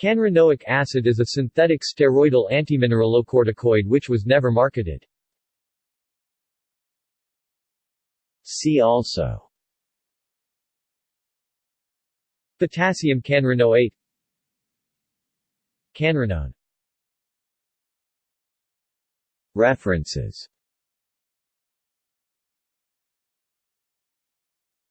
Canrenoic acid is a synthetic steroidal antimineralocorticoid which was never marketed. See also. Potassium canrenoate Canrenone References.